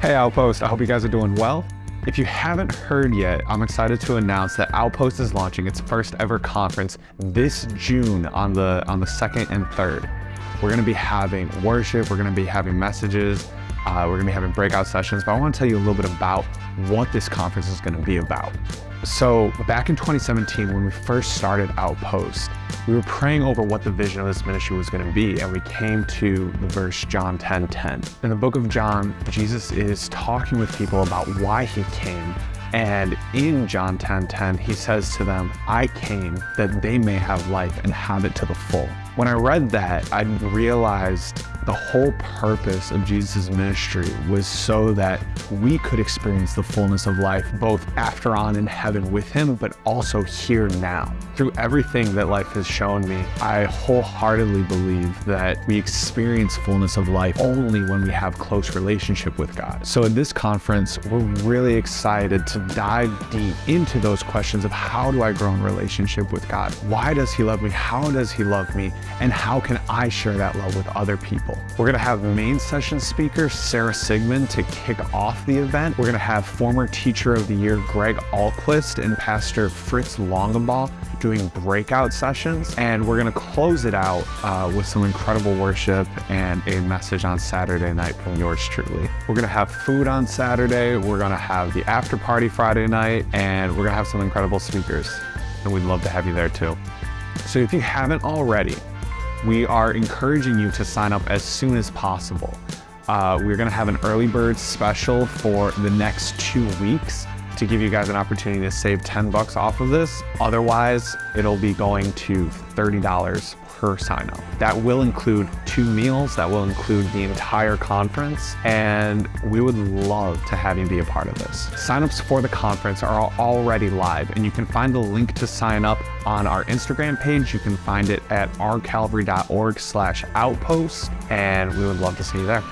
Hey Outpost, I hope you guys are doing well. If you haven't heard yet, I'm excited to announce that Outpost is launching its first ever conference this June on the on the 2nd and 3rd. We're going to be having worship, we're going to be having messages, uh, we're going to be having breakout sessions, but I want to tell you a little bit about what this conference is going to be about. So back in 2017, when we first started Outpost, we were praying over what the vision of this ministry was going to be, and we came to the verse John 10, 10. In the book of John, Jesus is talking with people about why he came and in John 10 10, he says to them, I came that they may have life and have it to the full. When I read that, I realized the whole purpose of Jesus' ministry was so that we could experience the fullness of life, both after on in heaven with him, but also here now. Through everything that life has shown me, I wholeheartedly believe that we experience fullness of life only when we have close relationship with God. So in this conference, we're really excited to dive deep into those questions of how do I grow in relationship with God? Why does he love me? How does he love me? And how can I share that love with other people? We're gonna have main session speaker Sarah Sigmund to kick off the event. We're gonna have former teacher of the year Greg Ahlquist and Pastor Fritz Longenbaugh doing breakout sessions. And we're gonna close it out uh, with some incredible worship and a message on Saturday night from yours truly. We're gonna have food on Saturday. We're gonna have the after party Friday night, and we're gonna have some incredible speakers. And we'd love to have you there too. So if you haven't already, we are encouraging you to sign up as soon as possible. Uh, we're going to have an early bird special for the next two weeks to give you guys an opportunity to save 10 bucks off of this. Otherwise, it'll be going to $30 per sign up. That will include two meals, that will include the entire conference, and we would love to have you be a part of this. Signups for the conference are already live, and you can find the link to sign up on our Instagram page. You can find it at ourcalvary.org slash outpost, and we would love to see you there.